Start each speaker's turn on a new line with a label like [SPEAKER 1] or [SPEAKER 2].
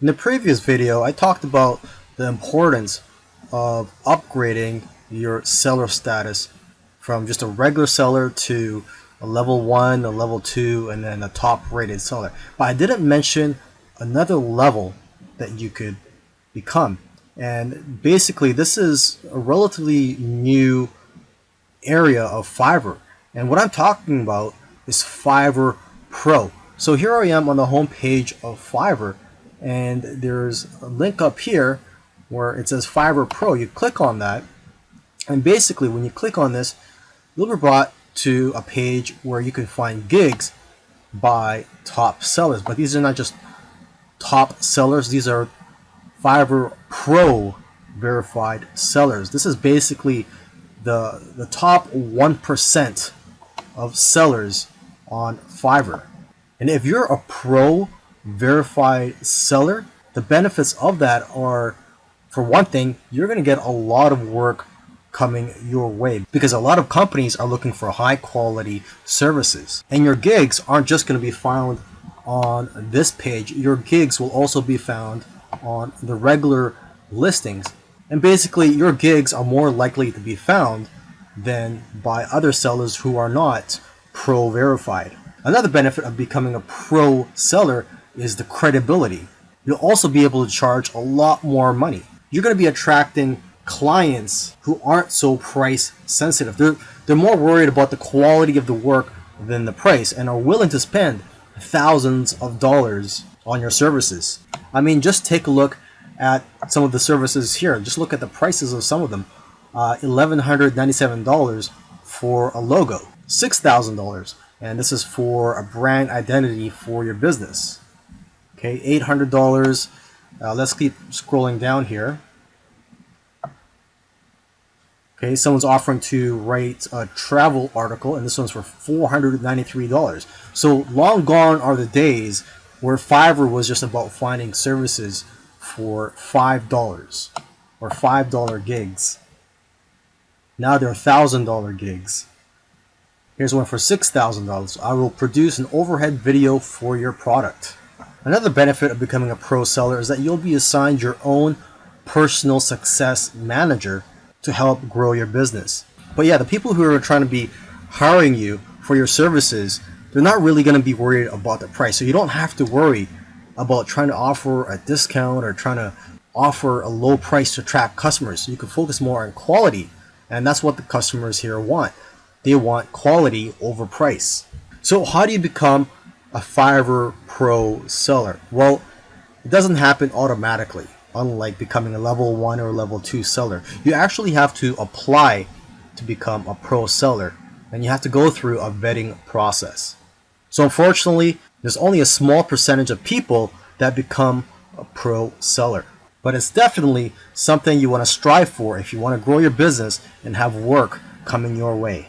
[SPEAKER 1] In the previous video, I talked about the importance of upgrading your seller status from just a regular seller to a level 1, a level 2, and then a top rated seller. But I didn't mention another level that you could become. And basically, this is a relatively new area of Fiverr. And what I'm talking about is Fiverr Pro. So here I am on the home page of Fiverr and there's a link up here where it says Fiverr Pro. You click on that and basically when you click on this you'll be brought to a page where you can find gigs by top sellers. But these are not just top sellers, these are Fiverr Pro verified sellers. This is basically the, the top 1% of sellers on Fiverr. And if you're a pro verified seller, the benefits of that are, for one thing, you're going to get a lot of work coming your way because a lot of companies are looking for high quality services. And your gigs aren't just going to be found on this page, your gigs will also be found on the regular listings. And basically, your gigs are more likely to be found than by other sellers who are not pro verified. Another benefit of becoming a pro seller is the credibility. You'll also be able to charge a lot more money. You're going to be attracting clients who aren't so price sensitive. They're, they're more worried about the quality of the work than the price and are willing to spend thousands of dollars on your services. I mean, just take a look at some of the services here. Just look at the prices of some of them. Uh, $1,197 for a logo, $6,000 and this is for a brand identity for your business. Okay, $800. Uh, let's keep scrolling down here. Okay, someone's offering to write a travel article, and this one's for $493. So long gone are the days where Fiverr was just about finding services for $5 or $5 gigs. Now they're $1,000 gigs. Here's one for $6,000. I will produce an overhead video for your product. Another benefit of becoming a pro seller is that you'll be assigned your own personal success manager to help grow your business. But yeah, the people who are trying to be hiring you for your services, they're not really going to be worried about the price. So you don't have to worry about trying to offer a discount or trying to offer a low price to attract customers. You can focus more on quality. And that's what the customers here want. They want quality over price. So how do you become a Fiverr Pro seller? Well, it doesn't happen automatically, unlike becoming a level 1 or level 2 seller. You actually have to apply to become a pro seller, and you have to go through a vetting process. So unfortunately, there's only a small percentage of people that become a pro seller. But it's definitely something you want to strive for if you want to grow your business and have work coming your way.